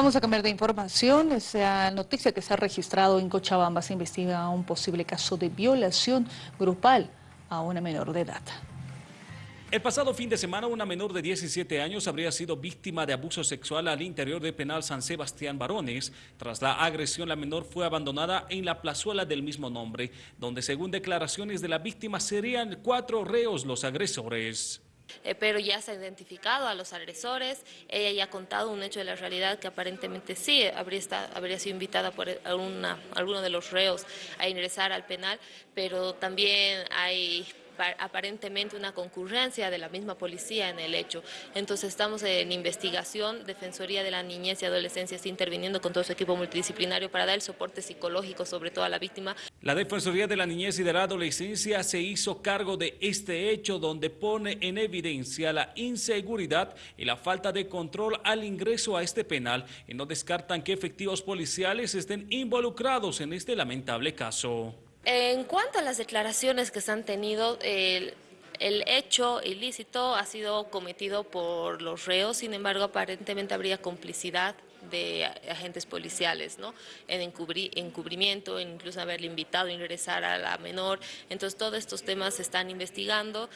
Vamos a cambiar de información. Esa noticia que se ha registrado en Cochabamba se investiga un posible caso de violación grupal a una menor de edad. El pasado fin de semana, una menor de 17 años habría sido víctima de abuso sexual al interior del penal San Sebastián Barones. Tras la agresión, la menor fue abandonada en la plazuela del mismo nombre, donde según declaraciones de la víctima serían cuatro reos los agresores. Eh, pero ya se ha identificado a los agresores, ella ya ha contado un hecho de la realidad que aparentemente sí habría, habría sido invitada por alguno de los reos a ingresar al penal, pero también hay aparentemente una concurrencia de la misma policía en el hecho. Entonces estamos en investigación, Defensoría de la Niñez y Adolescencia está interviniendo con todo su equipo multidisciplinario para dar el soporte psicológico sobre todo a la víctima. La Defensoría de la Niñez y de la Adolescencia se hizo cargo de este hecho donde pone en evidencia la inseguridad y la falta de control al ingreso a este penal y no descartan que efectivos policiales estén involucrados en este lamentable caso. En cuanto a las declaraciones que se han tenido, el, hecho ilícito ha sido cometido por los reos, sin embargo, aparentemente habría complicidad de agentes policiales, ¿no? En encubrimiento, en incluso haberle invitado a ingresar a la menor. Entonces, todos estos temas se están investigando.